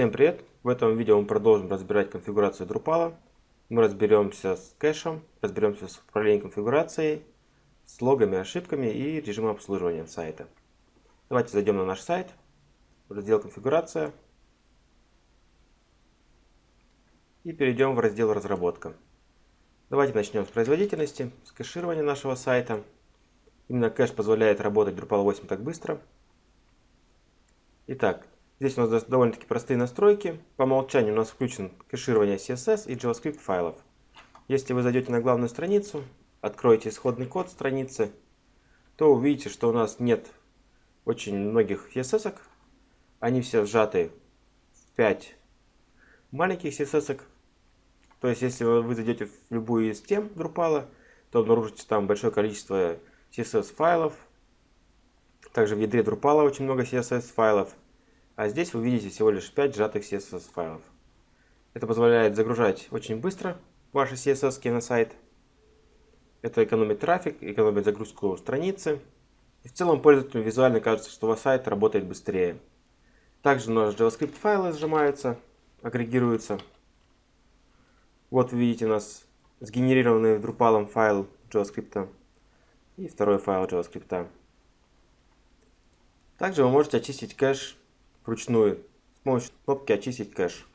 Всем привет! В этом видео мы продолжим разбирать конфигурацию Drupal. Мы разберемся с кэшем, разберемся с управлением конфигурацией, с логами, ошибками и режимом обслуживания сайта. Давайте зайдем на наш сайт, раздел конфигурация и перейдем в раздел разработка. Давайте начнем с производительности, с кэширования нашего сайта. Именно кэш позволяет работать Drupal 8 так быстро. Итак, Здесь у нас довольно-таки простые настройки. По умолчанию у нас включен кэширование CSS и JavaScript файлов. Если вы зайдете на главную страницу, откроете исходный код страницы, то увидите, что у нас нет очень многих CSS. -ок. Они все сжаты в 5 маленьких CSS. -ок. То есть, если вы зайдете в любую из тем Drupal, то обнаружите там большое количество CSS файлов. Также в ядре Drupal очень много CSS файлов. А здесь вы видите всего лишь 5 сжатых CSS файлов. Это позволяет загружать очень быстро ваши CSS на сайт. Это экономит трафик, экономит загрузку страницы. И в целом пользователю визуально кажется, что ваш сайт работает быстрее. Также у нас JavaScript файлы сжимаются, агрегируются. Вот вы видите у нас сгенерированный Drupal файл JavaScript и второй файл JavaScript. Также вы можете очистить кэш вручную с помощью кнопки «Очистить кэш».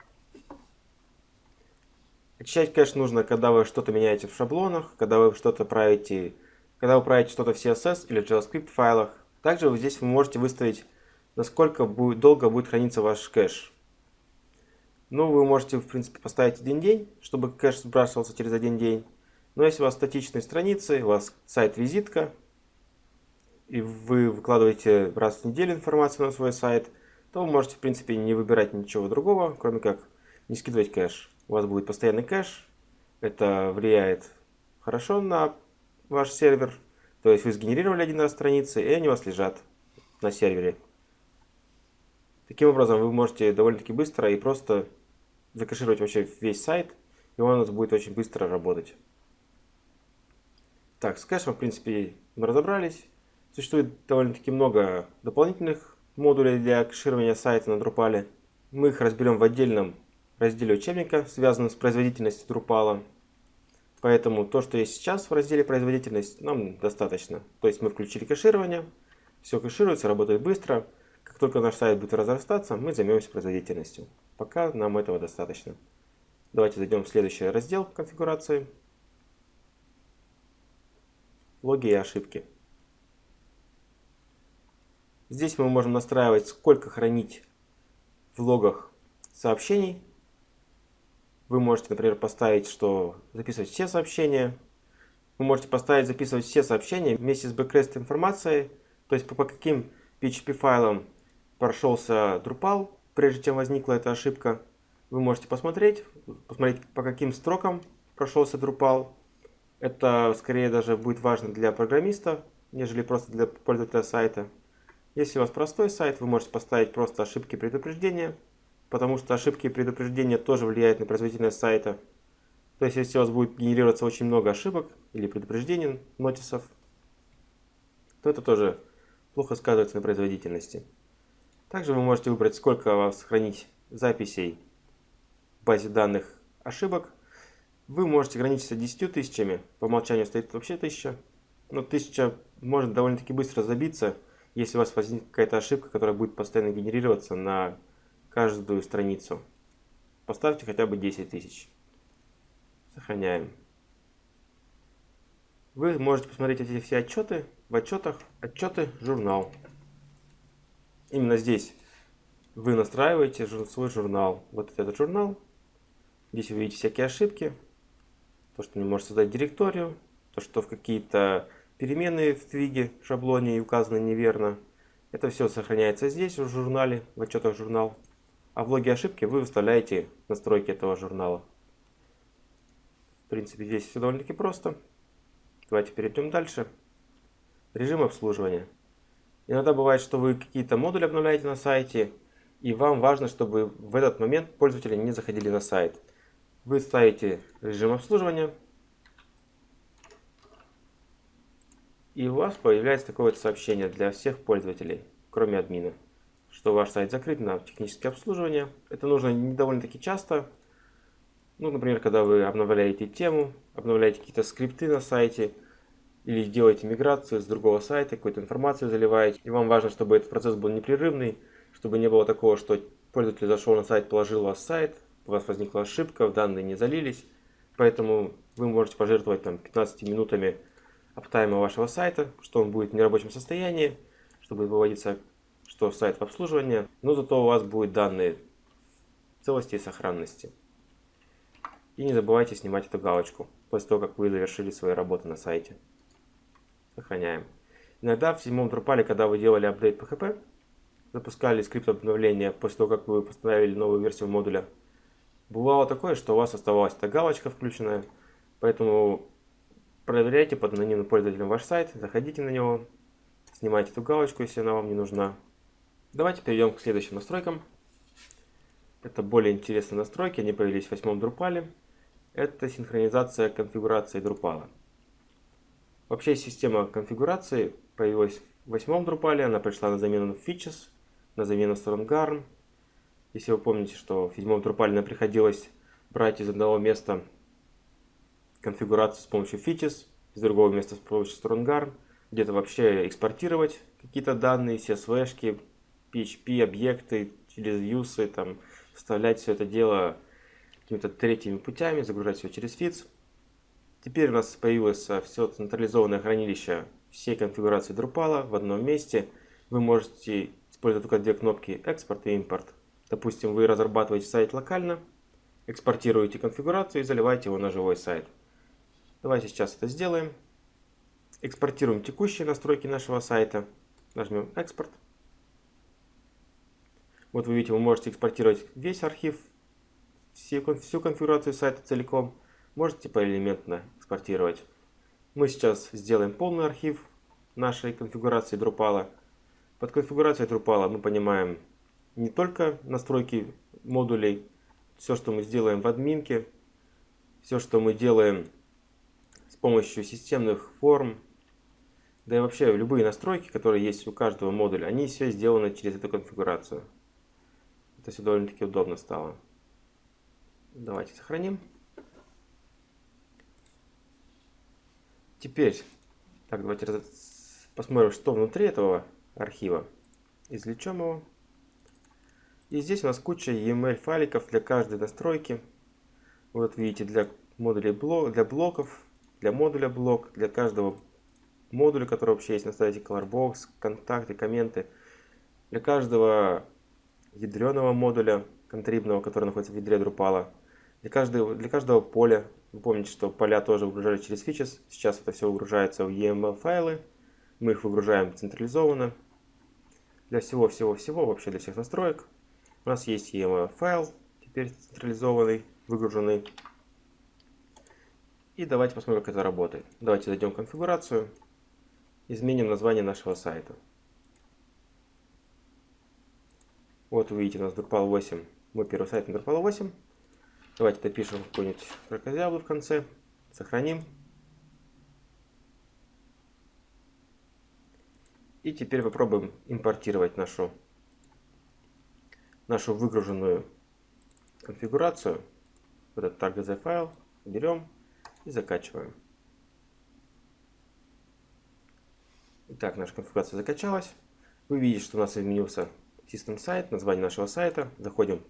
Очищать кэш нужно, когда вы что-то меняете в шаблонах, когда вы что-то правите, когда вы правите что-то в CSS или JavaScript файлах. Также вы здесь вы можете выставить, насколько будет, долго будет храниться ваш кэш. Ну, вы можете, в принципе, поставить один день, чтобы кэш сбрасывался через один день. Но если у вас статичные страницы, у вас сайт-визитка, и вы выкладываете раз в неделю информацию на свой сайт – то вы можете, в принципе, не выбирать ничего другого, кроме как не скидывать кэш. У вас будет постоянный кэш, это влияет хорошо на ваш сервер, то есть вы сгенерировали один раз страницы, и они у вас лежат на сервере. Таким образом, вы можете довольно-таки быстро и просто закэшировать вообще весь сайт, и он у нас будет очень быстро работать. Так, с кэшем, в принципе, мы разобрались. Существует довольно-таки много дополнительных модулей для кэширования сайта на Drupal. Мы их разберем в отдельном разделе учебника, связанном с производительностью Drupal. Поэтому то, что есть сейчас в разделе производительность, нам достаточно. То есть мы включили кэширование, все кэшируется, работает быстро. Как только наш сайт будет разрастаться, мы займемся производительностью. Пока нам этого достаточно. Давайте зайдем в следующий раздел конфигурации. Логи и ошибки. Здесь мы можем настраивать, сколько хранить в логах сообщений. Вы можете, например, поставить, что записывать все сообщения. Вы можете поставить записывать все сообщения вместе с бэкрест информацией. То есть по, каким PHP файлам прошелся Drupal, прежде чем возникла эта ошибка. Вы можете посмотреть, посмотреть по каким строкам прошелся Drupal. Это скорее даже будет важно для программиста, нежели просто для пользователя сайта. Если у вас простой сайт, вы можете поставить просто ошибки предупреждения, потому что ошибки предупреждения тоже влияют на производительность сайта. То есть, если у вас будет генерироваться очень много ошибок или предупреждений, нотисов, то это тоже плохо сказывается на производительности. Также вы можете выбрать, сколько у вас хранить записей в базе данных ошибок. Вы можете ограничиться 10 тысячами, по умолчанию стоит вообще 1000, но 1000 может довольно-таки быстро забиться, если у вас возникнет какая-то ошибка, которая будет постоянно генерироваться на каждую страницу. Поставьте хотя бы 10 тысяч. Сохраняем. Вы можете посмотреть эти все отчеты в отчетах отчеты журнал. Именно здесь вы настраиваете свой журнал. Вот этот журнал. Здесь вы видите всякие ошибки. То, что не может создать директорию. То, что в какие-то Переменные в твиге шаблоне указаны неверно. Это все сохраняется здесь, в журнале, в отчетах журнал. А в логе ошибки вы выставляете настройки этого журнала. В принципе, здесь все довольно-таки просто. Давайте перейдем дальше. Режим обслуживания. Иногда бывает, что вы какие-то модули обновляете на сайте, и вам важно, чтобы в этот момент пользователи не заходили на сайт. Вы ставите режим обслуживания, И у вас появляется такое вот сообщение для всех пользователей, кроме админа, что ваш сайт закрыт на техническое обслуживание. Это нужно довольно-таки часто. Ну, например, когда вы обновляете тему, обновляете какие-то скрипты на сайте, или делаете миграцию с другого сайта, какую-то информацию заливаете. И вам важно, чтобы этот процесс был непрерывный, чтобы не было такого, что пользователь зашел на сайт, положил вас сайт, у вас возникла ошибка, данные не залились. Поэтому вы можете пожертвовать там 15 минутами аптайма вашего сайта, что он будет в нерабочем состоянии, чтобы выводиться, что сайт в обслуживании, но зато у вас будут данные целости и сохранности. И не забывайте снимать эту галочку после того, как вы завершили свои работы на сайте. Сохраняем. Иногда в седьмом Drupal, когда вы делали апдейт PHP, запускали скрипт обновления после того, как вы поставили новую версию модуля, бывало такое, что у вас оставалась эта галочка включенная, поэтому проверяйте под анонимным пользователем ваш сайт, заходите на него, снимайте эту галочку, если она вам не нужна. Давайте перейдем к следующим настройкам. Это более интересные настройки, они появились в восьмом Drupal. Это синхронизация конфигурации Drupal. Вообще система конфигурации появилась в восьмом Drupal, она пришла на замену Features, на замену StrongArm. Если вы помните, что в седьмом Drupal приходилось брать из одного места конфигурацию с помощью Features, из другого места с помощью StrongArm, где-то вообще экспортировать какие-то данные, CSV, PHP, объекты, через views, там, вставлять все это дело какими-то третьими путями, загружать все через Fits. Теперь у нас появилось все централизованное хранилище всей конфигурации Drupal в одном месте. Вы можете использовать только две кнопки экспорт и импорт. Допустим, вы разрабатываете сайт локально, экспортируете конфигурацию и заливаете его на живой сайт. Давайте сейчас это сделаем. Экспортируем текущие настройки нашего сайта. Нажмем экспорт. Вот вы видите, вы можете экспортировать весь архив, всю конфигурацию сайта целиком можете поэлементно экспортировать. Мы сейчас сделаем полный архив нашей конфигурации Drupal. Под конфигурацией Drupal мы понимаем не только настройки модулей, все, что мы сделаем в админке, все, что мы делаем помощью системных форм, да и вообще любые настройки, которые есть у каждого модуля, они все сделаны через эту конфигурацию. Это все довольно-таки удобно стало. Давайте сохраним. Теперь, так, давайте посмотрим, что внутри этого архива. Извлечем его. И здесь у нас куча EML файликов для каждой настройки. Вот видите, для модулей блок, для блоков, для модуля блок, для каждого модуля, который вообще есть на сайте Colorbox, контакты, комменты. Для каждого ядреного модуля контрибного, который находится в ядре Drupal. Для каждого, для каждого поля вы помните, что поля тоже выгружали через Features. Сейчас это все выгружается в EML файлы. Мы их выгружаем централизованно. Для всего-всего-всего, вообще для всех настроек. У нас есть EML файл, теперь централизованный, выгруженный. И давайте посмотрим, как это работает. Давайте зайдем в конфигурацию. Изменим название нашего сайта. Вот вы видите, у нас Drupal 8. Мой первый сайт на Drupal 8. Давайте допишем какой-нибудь крокозябру в конце. Сохраним. И теперь попробуем импортировать нашу, нашу выгруженную конфигурацию. Вот этот tag файл берем и закачиваем. Итак, наша конфигурация закачалась. Вы видите, что у нас изменился System сайт, название нашего сайта. Заходим,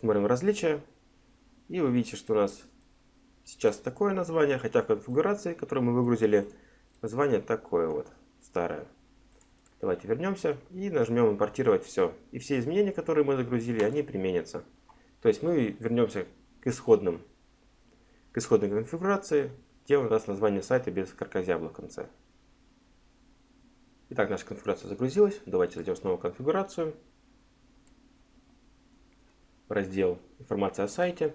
смотрим различия. И вы видите, что у нас сейчас такое название, хотя в конфигурации, которую мы выгрузили, название такое вот, старое. Давайте вернемся и нажмем импортировать все. И все изменения, которые мы загрузили, они применятся. То есть мы вернемся к исходным, к исходной конфигурации, где у нас название сайта без каркозябла в конце. Итак, наша конфигурация загрузилась. Давайте зайдем снова в конфигурацию. Раздел «Информация о сайте».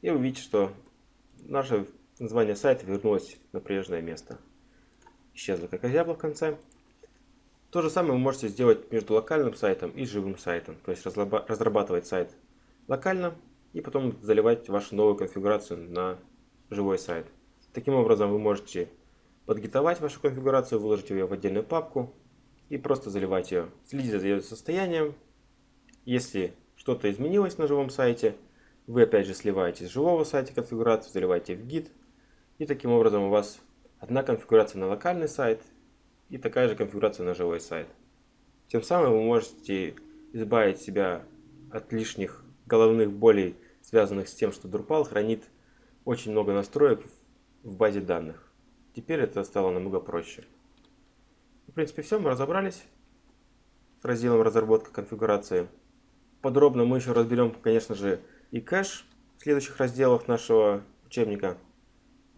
И вы видите, что наше название сайта вернулось на прежнее место. Исчезло как озябла в конце. То же самое вы можете сделать между локальным сайтом и живым сайтом. То есть разрабатывать сайт локально и потом заливать вашу новую конфигурацию на живой сайт. Таким образом вы можете подгитовать вашу конфигурацию, выложить ее в отдельную папку и просто заливать ее. Следите за ее состоянием. Если что-то изменилось на живом сайте, вы опять же сливаете с живого сайта конфигурацию, заливаете в гид. И таким образом у вас одна конфигурация на локальный сайт и такая же конфигурация на живой сайт. Тем самым вы можете избавить себя от лишних головных болей, связанных с тем, что Drupal хранит очень много настроек в базе данных. Теперь это стало намного проще. В принципе, все, мы разобрались с разделом разработка конфигурации. Подробно мы еще разберем, конечно же, и кэш в следующих разделах нашего учебника.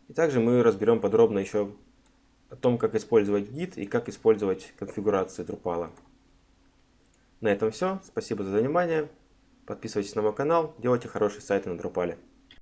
И также мы разберем подробно еще о том, как использовать гид и как использовать конфигурации Drupal. На этом все. Спасибо за внимание. Подписывайтесь на мой канал, делайте хорошие сайты на Drupal.